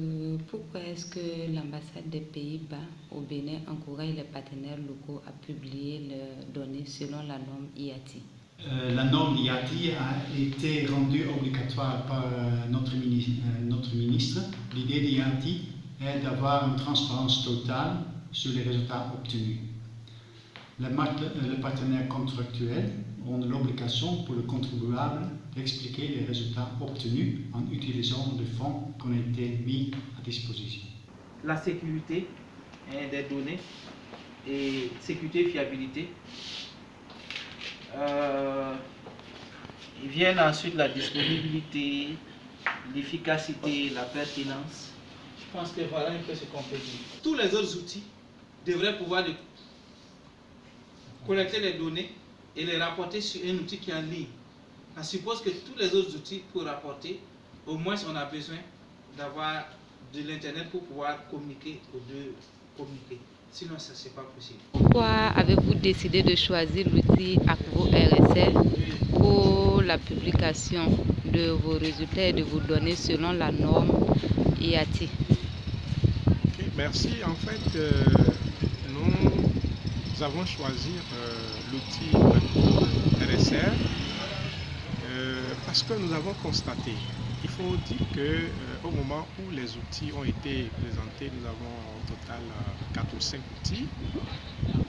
Euh, pourquoi est-ce que l'ambassade des Pays-Bas au Bénin encourage les partenaires locaux à publier leurs données selon la norme IATI euh, La norme IATI a été rendue obligatoire par euh, notre, ministre. notre ministre. L'idée d'IATI est d'avoir une transparence totale sur les résultats obtenus. Les partenaires contractuels ont l'obligation pour le contribuable d'expliquer les résultats obtenus en utilisant les fonds qui ont été mis à disposition. La sécurité hein, des données et sécurité et fiabilité. Euh, ils viennent ensuite la disponibilité, l'efficacité, la pertinence. Je pense que voilà un peu ce qu'on peut dire. Tous les autres outils devraient pouvoir collecter les données et les rapporter sur un outil qui est en ligne. On suppose que tous les autres outils pour rapporter, au moins on a besoin d'avoir de l'Internet pour pouvoir communiquer ou de communiquer. Sinon, ça, c'est pas possible. Pourquoi avez-vous décidé de choisir l'outil Acvo RSL pour la publication de vos résultats et de vos données selon la norme IATI Merci. En fait, euh, nous avons choisi euh, l'outil RSR euh, parce que nous avons constaté, il faut dire que euh, moment où les outils ont été présentés, nous avons au total 4 ou 5 outils,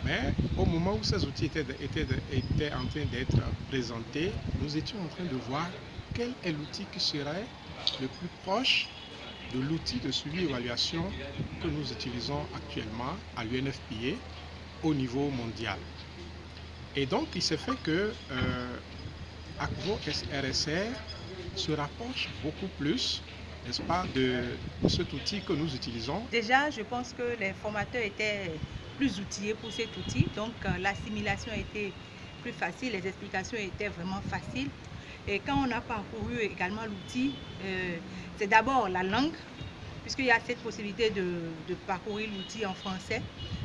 mais au moment où ces outils étaient, étaient, étaient en train d'être présentés, nous étions en train de voir quel est l'outil qui serait le plus proche de l'outil de suivi évaluation que nous utilisons actuellement à l'UNFPA au niveau mondial. Et donc, il s'est fait que euh, Acvo RSR se rapproche beaucoup plus, n'est-ce pas, de, cet outil que nous utilisons. Déjà, je pense que les formateurs étaient plus outillés pour cet outil, donc euh, l'assimilation était plus facile, les explications étaient vraiment faciles. Et quand on a parcouru également l'outil, euh, c'est d'abord la langue, puisqu'il y a cette possibilité de parcourir l'outil en français.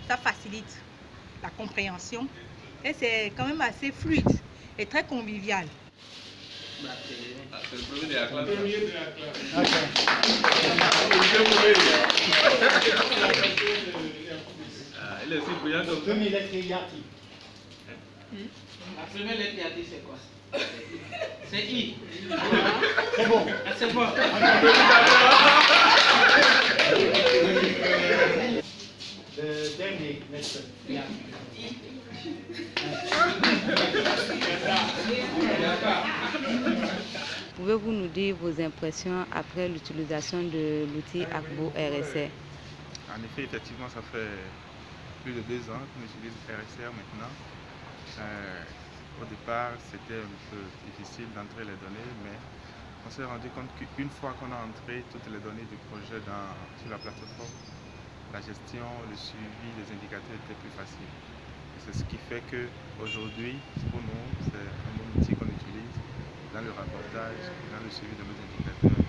Ça facilite la compréhension et c'est quand même assez fluide et très convivial. La c'est quoi C'est I. C'est bon. C'est dernier. Pouvez-vous nous dire vos impressions après l'utilisation de l'outil Acbo RSR En effet, effectivement, ça fait plus de deux ans qu'on utilise RSR maintenant. Euh, au départ, c'était un peu difficile d'entrer les données, mais on s'est rendu compte qu'une fois qu'on a entré toutes les données du projet sur la plateforme, la gestion, le suivi des indicateurs était plus facile. C'est ce qui fait qu'aujourd'hui, pour nous, c'est un bon outil qu'on utilise dans le rapportage, dans le suivi de nos indicateurs.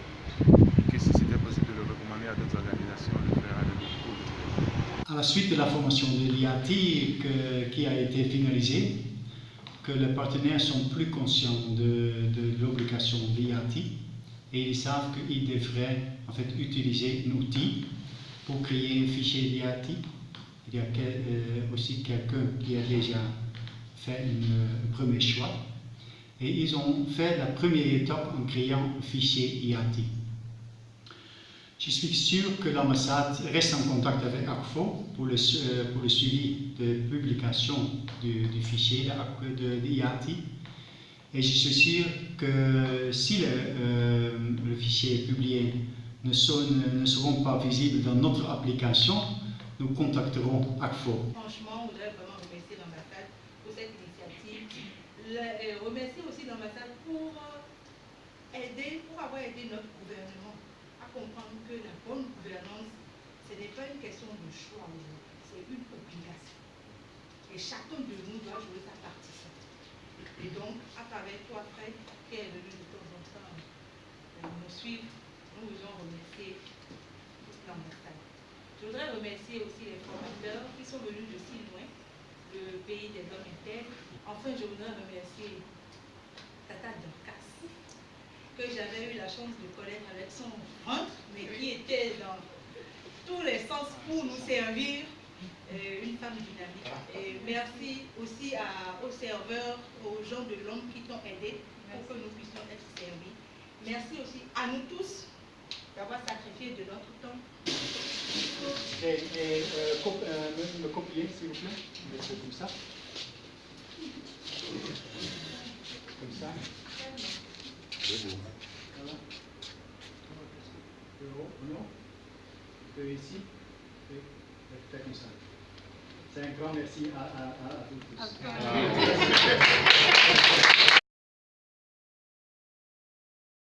Et que si c'était possible de le recommander à d'autres organisations, on le fera de beaucoup À la suite de la formation de l'IATI qui a été finalisée, que les partenaires sont plus conscients de, de l'obligation de l'IATI et ils savent qu'ils devraient en fait utiliser un outil pour créer un fichier l'IATI il y a euh, aussi quelqu'un qui a déjà fait un premier choix. Et ils ont fait la première étape en créant un fichier IATI. Je suis sûr que l'ambassade reste en contact avec ACFO pour le, euh, pour le suivi de publication du, fichier de. Et je suis sûr que si le, euh, le fichier est publié ne, seront pas visibles dans notre application, nous contacterons ACFO. Franchement, on voudrait vraiment remercier l'ambassade pour cette initiative. remercier aussi l'ambassade pour euh, aider, pour avoir aidé notre gouvernement à comprendre que la bonne gouvernance, ce n'est pas une question de choix c'est une obligation. Et chacun de nous doit jouer sa partition. Et donc, à travers toi, Fred, qui est venu de temps en temps euh, nous suivre, nous. Je voudrais remercier aussi les formateurs qui sont venus de si loin, le pays des hommes internes. Enfin, je voudrais remercier Tata Dorcas, que j'avais eu la chance de connaître avec son ventre, mais qui était dans tous les sens pour nous servir euh, une femme dynamique. Merci aussi aux serveurs, aux gens de l'homme qui t'ont aidé pour que nous puissions être servis. Merci aussi à nous tous d'avoir sacrifié de notre temps. Et, et euh, euh, me, copier, s'il vous plaît. Comme ça. Comme ça. Voilà. Non ici. Comme ça. C'est un grand merci à, à, à, à vous tous.